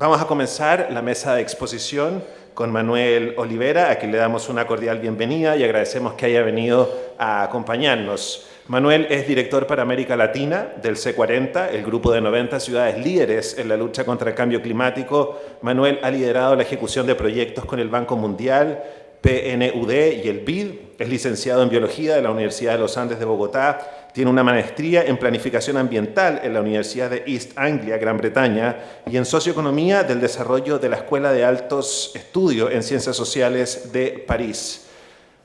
Vamos a comenzar la mesa de exposición con Manuel Olivera, a quien le damos una cordial bienvenida y agradecemos que haya venido a acompañarnos. Manuel es director para América Latina del C40, el grupo de 90 ciudades líderes en la lucha contra el cambio climático. Manuel ha liderado la ejecución de proyectos con el Banco Mundial, PNUD y el BID. Es licenciado en Biología de la Universidad de los Andes de Bogotá. Tiene una maestría en Planificación Ambiental en la Universidad de East Anglia, Gran Bretaña, y en Socioeconomía del Desarrollo de la Escuela de Altos Estudios en Ciencias Sociales de París.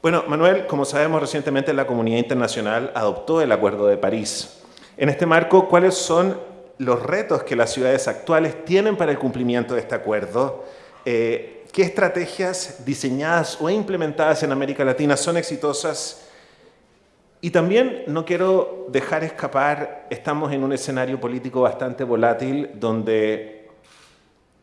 Bueno, Manuel, como sabemos, recientemente la comunidad internacional adoptó el Acuerdo de París. En este marco, ¿cuáles son los retos que las ciudades actuales tienen para el cumplimiento de este acuerdo? Eh, ¿Qué estrategias diseñadas o implementadas en América Latina son exitosas? Y también no quiero dejar escapar, estamos en un escenario político bastante volátil donde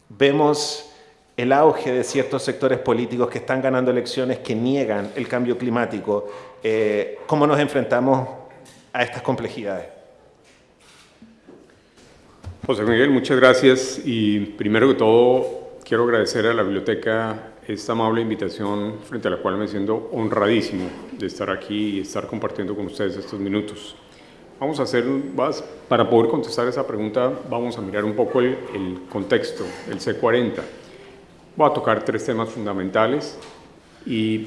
vemos el auge de ciertos sectores políticos que están ganando elecciones que niegan el cambio climático. Eh, ¿Cómo nos enfrentamos a estas complejidades? José Miguel, muchas gracias y primero que todo quiero agradecer a la biblioteca esta amable invitación frente a la cual me siento honradísimo de estar aquí y estar compartiendo con ustedes estos minutos. Vamos a hacer, para poder contestar esa pregunta, vamos a mirar un poco el, el contexto, el C40. Voy a tocar tres temas fundamentales y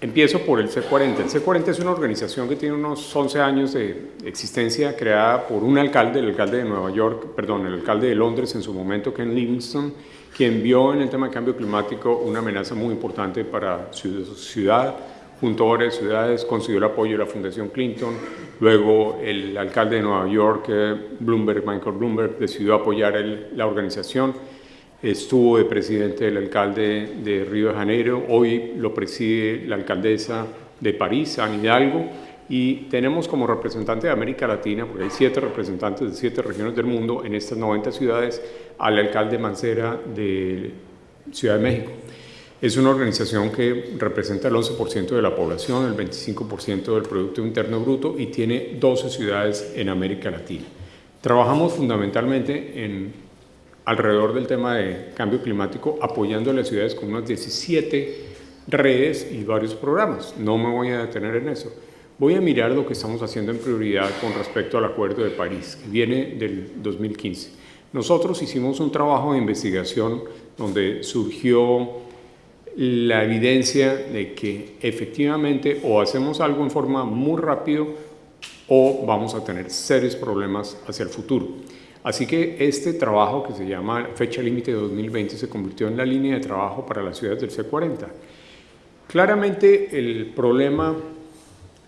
empiezo por el C40. El C40 es una organización que tiene unos 11 años de existencia, creada por un alcalde, el alcalde de Nueva York, perdón, el alcalde de Londres en su momento, Ken Livingstone, quien vio en el tema de cambio climático una amenaza muy importante para su ciudad, junto a varias ciudades, consiguió el apoyo de la Fundación Clinton, luego el alcalde de Nueva York, eh, Bloomberg, Michael Bloomberg, decidió apoyar la organización, estuvo de presidente el alcalde de Río de Janeiro, hoy lo preside la alcaldesa de París, Anne Hidalgo, y tenemos como representante de América Latina, porque hay siete representantes de siete regiones del mundo en estas 90 ciudades, al alcalde Mancera de Ciudad de México. Es una organización que representa el 11% de la población, el 25% del Producto Interno Bruto y tiene 12 ciudades en América Latina. Trabajamos fundamentalmente en, alrededor del tema de cambio climático, apoyando a las ciudades con unas 17 redes y varios programas. No me voy a detener en eso. Voy a mirar lo que estamos haciendo en prioridad con respecto al Acuerdo de París, que viene del 2015. Nosotros hicimos un trabajo de investigación donde surgió la evidencia de que efectivamente o hacemos algo en forma muy rápido o vamos a tener serios problemas hacia el futuro. Así que este trabajo que se llama Fecha Límite de 2020 se convirtió en la línea de trabajo para las ciudades del C40. Claramente el problema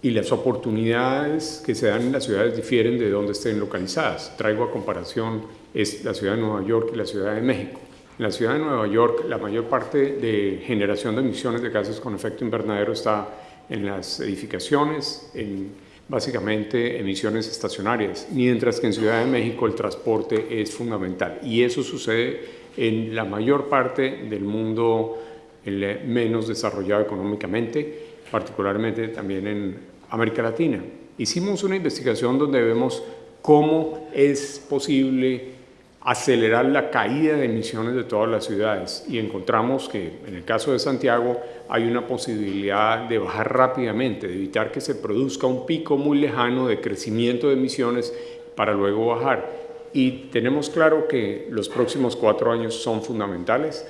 y las oportunidades que se dan en las ciudades difieren de donde estén localizadas. Traigo a comparación es la ciudad de Nueva York y la ciudad de México. En la ciudad de Nueva York la mayor parte de generación de emisiones de gases con efecto invernadero está en las edificaciones, en básicamente emisiones estacionarias, mientras que en Ciudad de México el transporte es fundamental. Y eso sucede en la mayor parte del mundo menos desarrollado económicamente, particularmente también en América Latina. Hicimos una investigación donde vemos cómo es posible acelerar la caída de emisiones de todas las ciudades y encontramos que en el caso de Santiago hay una posibilidad de bajar rápidamente, de evitar que se produzca un pico muy lejano de crecimiento de emisiones para luego bajar. Y tenemos claro que los próximos cuatro años son fundamentales,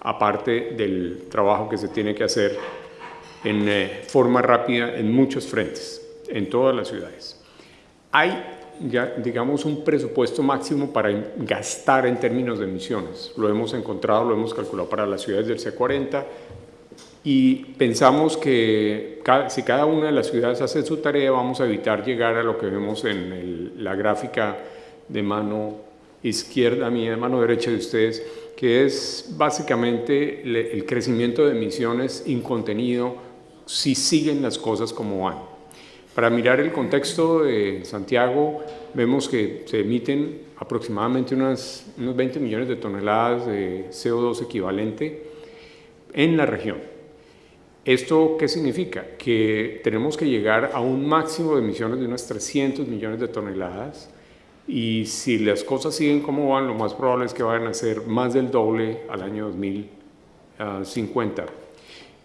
aparte del trabajo que se tiene que hacer en eh, forma rápida en muchos frentes, en todas las ciudades. Hay, digamos, un presupuesto máximo para gastar en términos de emisiones. Lo hemos encontrado, lo hemos calculado para las ciudades del C40 y pensamos que si cada una de las ciudades hace su tarea, vamos a evitar llegar a lo que vemos en la gráfica de mano izquierda mía, de mano derecha de ustedes, que es básicamente el crecimiento de emisiones incontenido si siguen las cosas como van. Para mirar el contexto de Santiago, vemos que se emiten aproximadamente unas, unos 20 millones de toneladas de CO2 equivalente en la región. ¿Esto qué significa? Que tenemos que llegar a un máximo de emisiones de unas 300 millones de toneladas y si las cosas siguen como van, lo más probable es que vayan a ser más del doble al año 2050.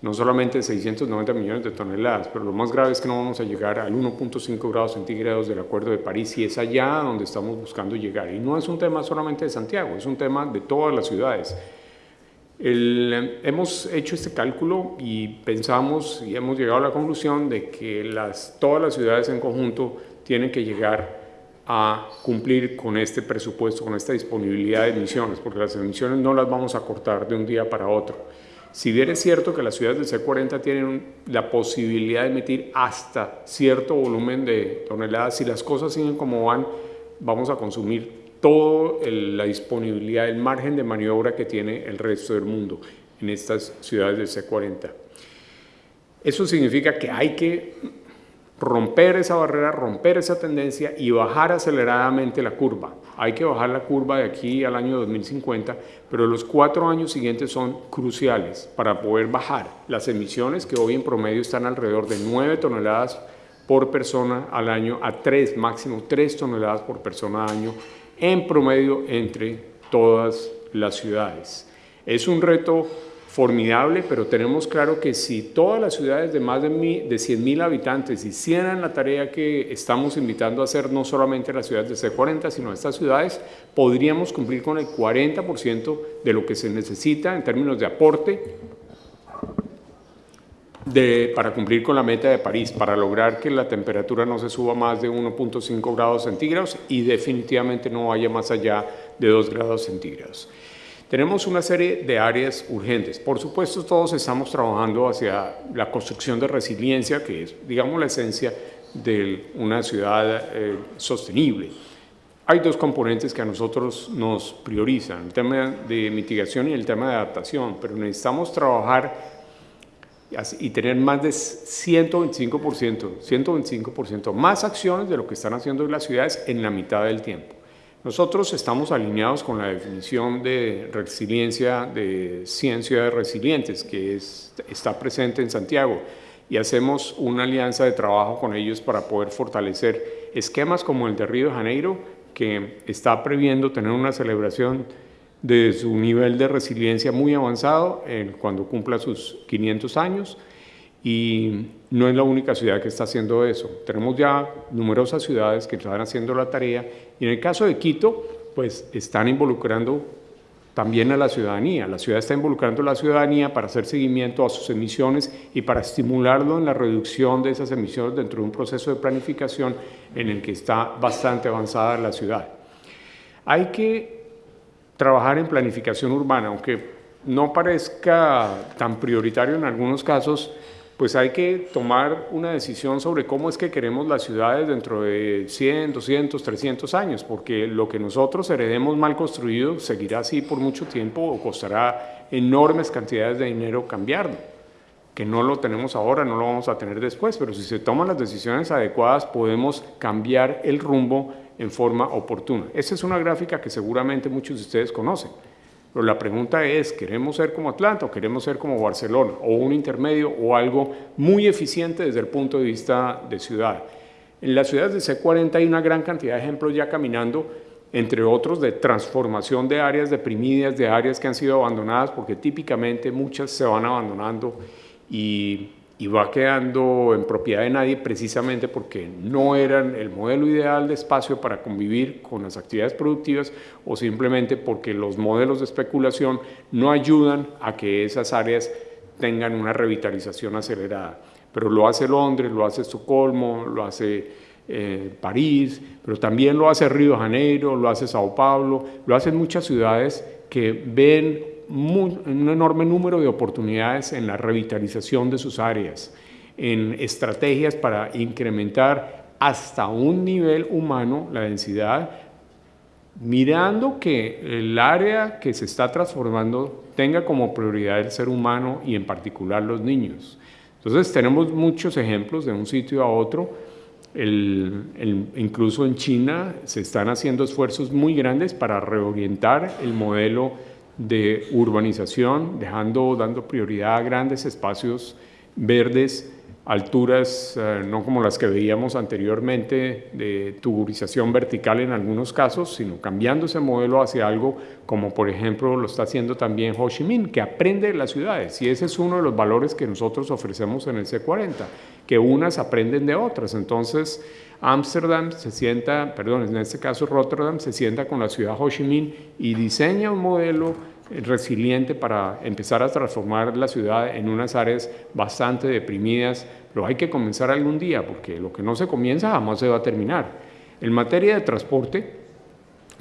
No solamente 690 millones de toneladas, pero lo más grave es que no vamos a llegar al 1.5 grados centígrados del Acuerdo de París y es allá donde estamos buscando llegar. Y no es un tema solamente de Santiago, es un tema de todas las ciudades. hemos hecho este cálculo y pensamos y hemos llegado a la conclusión de que las, todas las ciudades en conjunto tienen que llegar a cumplir con este presupuesto, con esta disponibilidad de emisiones, porque las emisiones no las vamos a cortar de un día para otro. Si bien es cierto que las ciudades del C40 tienen la posibilidad de emitir hasta cierto volumen de toneladas, si las cosas siguen como van, vamos a consumir toda la disponibilidad, el margen de maniobra que tiene el resto del mundo en estas ciudades del C40. Eso significa que hay que romper esa barrera, romper esa tendencia y bajar aceleradamente la curva. Hay que bajar la curva de aquí al año 2050, pero los cuatro años siguientes son cruciales para poder bajar las emisiones que hoy en promedio están alrededor de 9 toneladas por persona al año a 3, máximo 3 toneladas por persona al año en promedio entre todas las ciudades. Es un reto formidable, pero tenemos claro que si todas las ciudades de más de, de 100 mil habitantes hicieran la tarea que estamos invitando a hacer, no solamente las ciudades de C40, sino estas ciudades, podríamos cumplir con el 40% de lo que se necesita en términos de aporte de, para cumplir con la meta de París, para lograr que la temperatura no se suba más de 1.5 grados centígrados y definitivamente no vaya más allá de 2 grados centígrados. Tenemos una serie de áreas urgentes. Por supuesto, todos estamos trabajando hacia la construcción de resiliencia, que es, digamos, la esencia de una ciudad eh, sostenible. Hay dos componentes que a nosotros nos priorizan, el tema de mitigación y el tema de adaptación, pero necesitamos trabajar y tener más de 125%, 125% más acciones de lo que están haciendo las ciudades en la mitad del tiempo. Nosotros estamos alineados con la definición de resiliencia de ciencia de resilientes que está presente en Santiago y hacemos una alianza de trabajo con ellos para poder fortalecer esquemas como el de Río de Janeiro que está previendo tener una celebración de su nivel de resiliencia muy avanzado cuando cumpla sus 500 años y no es la única ciudad que está haciendo eso. Tenemos ya numerosas ciudades que están haciendo la tarea y en el caso de Quito, pues están involucrando también a la ciudadanía. La ciudad está involucrando a la ciudadanía para hacer seguimiento a sus emisiones y para estimularlo en la reducción de esas emisiones dentro de un proceso de planificación en el que está bastante avanzada la ciudad. Hay que trabajar en planificación urbana, aunque no parezca tan prioritario en algunos casos, pues hay que tomar una decisión sobre cómo es que queremos las ciudades dentro de 100, 200, 300 años, porque lo que nosotros heredemos mal construido seguirá así por mucho tiempo o costará enormes cantidades de dinero cambiarlo, que no lo tenemos ahora, no lo vamos a tener después, pero si se toman las decisiones adecuadas podemos cambiar el rumbo en forma oportuna. Esa es una gráfica que seguramente muchos de ustedes conocen. Pero la pregunta es, ¿queremos ser como Atlanta o queremos ser como Barcelona? O un intermedio o algo muy eficiente desde el punto de vista de ciudad. En las ciudades de C40 hay una gran cantidad de ejemplos ya caminando, entre otros de transformación de áreas deprimidas, de áreas que han sido abandonadas, porque típicamente muchas se van abandonando y y va quedando en propiedad de nadie precisamente porque no eran el modelo ideal de espacio para convivir con las actividades productivas o simplemente porque los modelos de especulación no ayudan a que esas áreas tengan una revitalización acelerada. Pero lo hace Londres, lo hace Estocolmo, lo hace eh, París, pero también lo hace Río de Janeiro, lo hace Sao Paulo, lo hacen muchas ciudades que ven un enorme número de oportunidades en la revitalización de sus áreas, en estrategias para incrementar hasta un nivel humano la densidad, mirando que el área que se está transformando tenga como prioridad el ser humano y en particular los niños. Entonces tenemos muchos ejemplos de un sitio a otro, incluso en China se están haciendo esfuerzos muy grandes para reorientar el modelo de urbanización, dejando, dando prioridad a grandes espacios verdes alturas eh, no como las que veíamos anteriormente de tuburización vertical en algunos casos, sino cambiando ese modelo hacia algo como por ejemplo lo está haciendo también Ho Chi Minh, que aprende de las ciudades y ese es uno de los valores que nosotros ofrecemos en el C40, que unas aprenden de otras. Entonces, Ámsterdam se sienta, perdón, en este caso Rotterdam se sienta con la ciudad Ho Chi Minh y diseña un modelo resiliente para empezar a transformar la ciudad en unas áreas bastante deprimidas, pero hay que comenzar algún día porque lo que no se comienza jamás se va a terminar. En materia de transporte,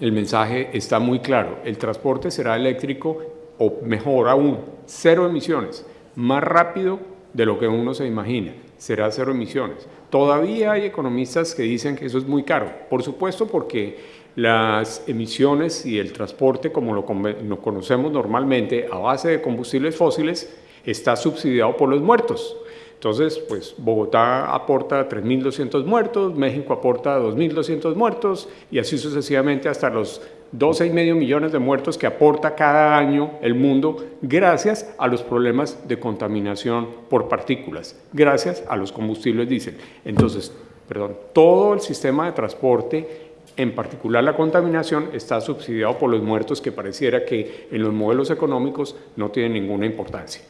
el mensaje está muy claro, el transporte será eléctrico o mejor aún, cero emisiones, más rápido de lo que uno se imagina, será cero emisiones. Todavía hay economistas que dicen que eso es muy caro, por supuesto porque las emisiones y el transporte, como lo, conocemos normalmente, a base de combustibles fósiles, está subsidiado por los muertos. Entonces, pues Bogotá aporta 3.200 muertos, México aporta 2.200 muertos y así sucesivamente hasta los 12,5 millones de muertos que aporta cada año el mundo gracias a los problemas de contaminación por partículas, gracias a los combustibles diésel. Entonces, perdón, todo el sistema de transporte en particular la contaminación está subsidiado por los muertos que pareciera que en los modelos económicos no tienen ninguna importancia.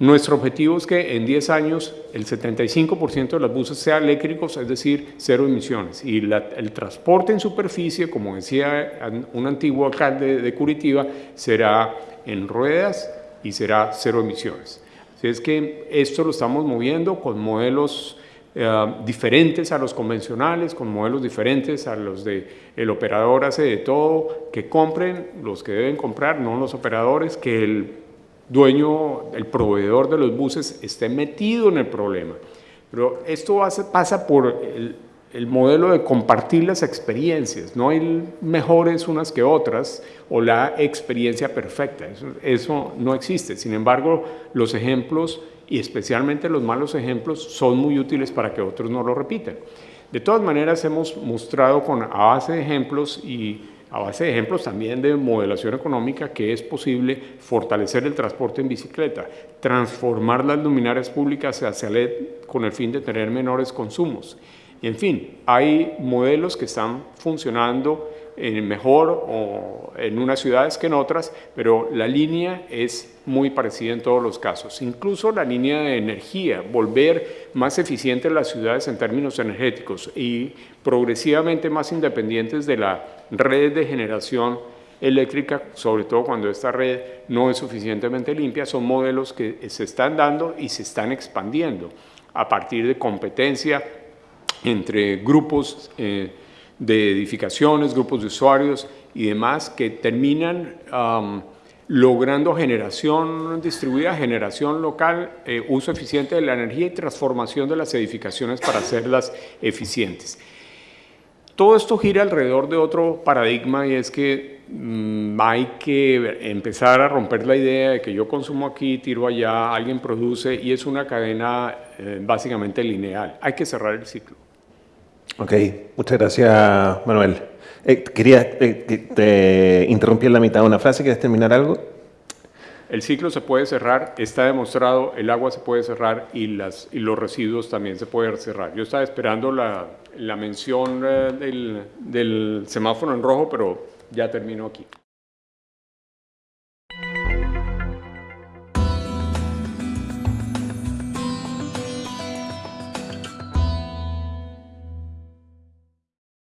Nuestro objetivo es que en 10 años el 75% de los buses sean eléctricos, es decir, cero emisiones. Y el transporte en superficie, como decía un antiguo alcalde de Curitiba, será en ruedas y será cero emisiones. Así es que esto lo estamos moviendo con modelos eh, diferentes a los convencionales, con modelos diferentes a los de el operador hace de todo, que compren los que deben comprar, no los operadores, que el dueño, el proveedor de los buses esté metido en el problema. Pero esto pasa por el, el modelo de compartir las experiencias. No hay mejores unas que otras o la experiencia perfecta. Eso, no existe. Sin embargo, los ejemplos y especialmente los malos ejemplos son muy útiles para que otros no lo repitan. De todas maneras, hemos mostrado con a base de ejemplos y a base de ejemplos también de modelación económica que es posible fortalecer el transporte en bicicleta, transformar las luminarias públicas hacia LED con el fin de tener menores consumos. En fin, hay modelos que están funcionando en mejor o en unas ciudades que en otras, pero la línea es muy parecida en todos los casos. Incluso la línea de energía, volver más eficientes las ciudades en términos energéticos y progresivamente más independientes de la red de generación eléctrica, sobre todo cuando esta red no es suficientemente limpia, son modelos que se están dando y se están expandiendo a partir de competencia entre grupos eh, de edificaciones, grupos de usuarios y demás que terminan logrando generación distribuida, generación local, eh, uso eficiente de la energía y transformación de las edificaciones para hacerlas eficientes. Todo esto gira alrededor de otro paradigma y es que mm, hay que empezar a romper la idea de que yo consumo aquí, tiro allá, alguien produce y es una cadena eh, básicamente lineal. Hay que cerrar el ciclo. Ok, muchas gracias Manuel. Eh, quería, eh, te interrumpí en la mitad de una frase, ¿quieres terminar algo? El ciclo se puede cerrar, está demostrado, el agua se puede cerrar y, las, y los residuos también se pueden cerrar. Yo estaba esperando la, la mención eh, del, del semáforo en rojo, pero ya termino aquí.